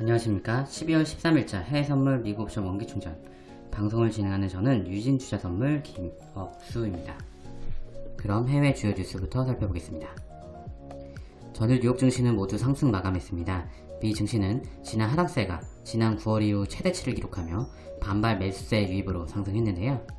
안녕하십니까. 12월 13일자 해외선물 미국 옵션 원기충전. 방송을 진행하는 저는 유진투자선물 김억수입니다. 그럼 해외 주요 뉴스부터 살펴보겠습니다. 전일 뉴욕 증시는 모두 상승 마감했습니다. 미 증시는 지난 하락세가 지난 9월 이후 최대치를 기록하며 반발 매수세 유입으로 상승했는데요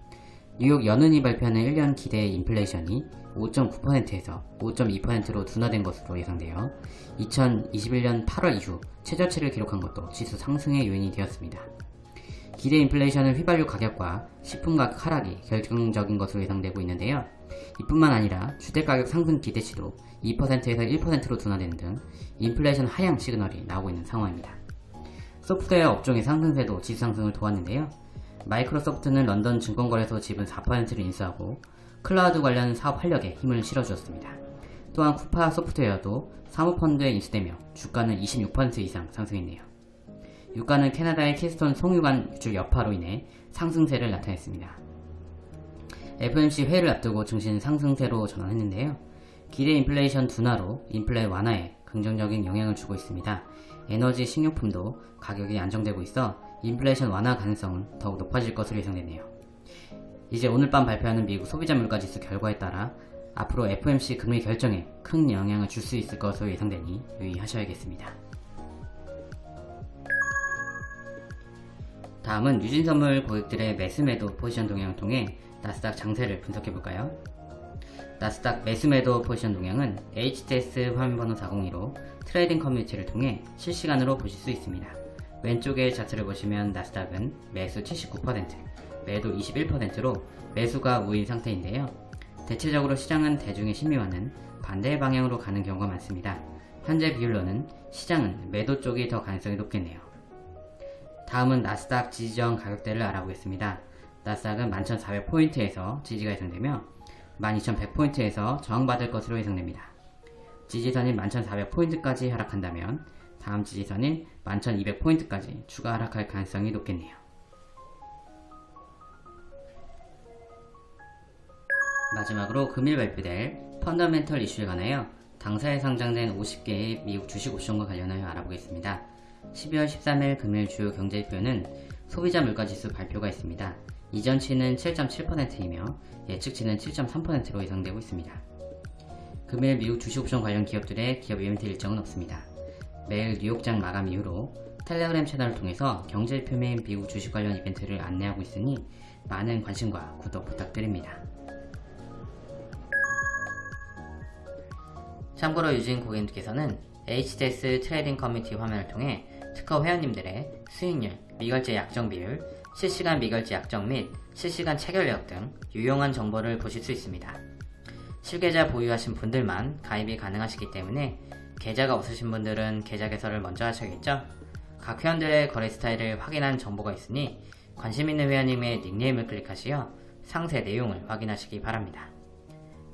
뉴욕 연은이 발표하는 1년 기대 인플레이션이 5.9%에서 5.2%로 둔화된 것으로 예상되어 2021년 8월 이후 최저치를 기록한 것도 지수 상승의 요인이 되었습니다. 기대 인플레이션은 휘발유 가격과 식품 가격 하락이 결정적인 것으로 예상되고 있는데요. 이뿐만 아니라 주택가격 상승 기대치도 2%에서 1%로 둔화되는 등 인플레이션 하향 시그널이 나오고 있는 상황입니다. 소프트웨어 업종의 상승세도 지수 상승을 도왔는데요. 마이크로소프트는 런던 증권거래소 지분 4%를 인수하고 클라우드 관련 사업 활력에 힘을 실어주었습니다. 또한 쿠파 소프트웨어도 사모펀드에 인수되며 주가는 26% 이상 상승했네요. 유가는 캐나다의 키스톤 송유관 유출 여파로 인해 상승세를 나타냈습니다. FOMC 회의를 앞두고 증시는 상승세로 전환했는데요. 기대 인플레이션 둔화로 인플레 완화에 긍정적인 영향을 주고 있습니다. 에너지, 식료품도 가격이 안정되고 있어 인플레이션 완화 가능성은 더욱 높아질 것으로 예상되네요. 이제 오늘 밤 발표하는 미국 소비자 물가지수 결과에 따라 앞으로 FOMC 금리 결정에 큰 영향을 줄 수 있을 것으로 예상되니 유의하셔야겠습니다. 다음은 유진선물 고객들의 매수매도 포지션 동향을 통해 나스닥 장세를 분석해볼까요? 나스닥 매수매도 포지션 동향은 HTS 화면번호 402로 trading 커뮤니티를 통해 실시간으로 보실 수 있습니다. 왼쪽의 차트를 보시면 나스닥은 매수 79%, 매도 21%로 매수가 우인 상태인데요. 대체적으로 시장은 대중의 심리와는 반대 방향으로 가는 경우가 많습니다. 현재 비율로는 시장은 매도 쪽이 더 가능성이 높겠네요. 다음은 나스닥 지지저항 가격대를 알아보겠습니다. 나스닥은 11,400포인트에서 지지가 예상되며 12,100포인트에서 저항받을 것으로 예상됩니다. 지지선인 11,400포인트까지 하락한다면 다음 지지선인 11,200포인트까지 추가 하락할 가능성이 높겠네요. 마지막으로 금일 발표될 펀더멘털 이슈에 관하여 당사에 상장된 50개의 미국 주식 옵션과 관련하여 알아보겠습니다. 12월 13일 금일 주요 경제지표는 소비자 물가지수 발표가 있습니다. 이전치는 7.7%이며 예측치는 7.3%로 예상되고 있습니다. 금일 미국 주식옵션 관련 기업들의 기업 이벤트 일정은 없습니다. 매일 뉴욕장 마감 이후로 텔레그램 채널을 통해서 경제지표 및 미국 주식 관련 이벤트를 안내하고 있으니 많은 관심과 구독 부탁드립니다. 참고로 유진 고객님께서는 HTS trading 커뮤니티 화면을 통해 특허 회원님들의 수익률, 미결제 약정 비율, 실시간 미결제 약정 및 실시간 체결력 등 유용한 정보를 보실 수 있습니다. 실계좌 보유하신 분들만 가입이 가능하시기 때문에 계좌가 없으신 분들은 계좌 개설을 먼저 하셔야겠죠? 각 회원들의 거래 스타일을 확인한 정보가 있으니 관심 있는 회원님의 닉네임을 클릭하시어 상세 내용을 확인하시기 바랍니다.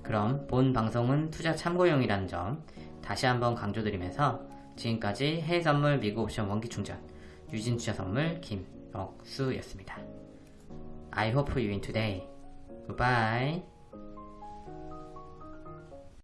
그럼 본 방송은 투자 참고용이라는 점 다시 한번 강조드리면서 지금까지 해외선물 미국 옵션 원기충전 유진투자선물 김억수였습니다. I hope you win today. Goodbye.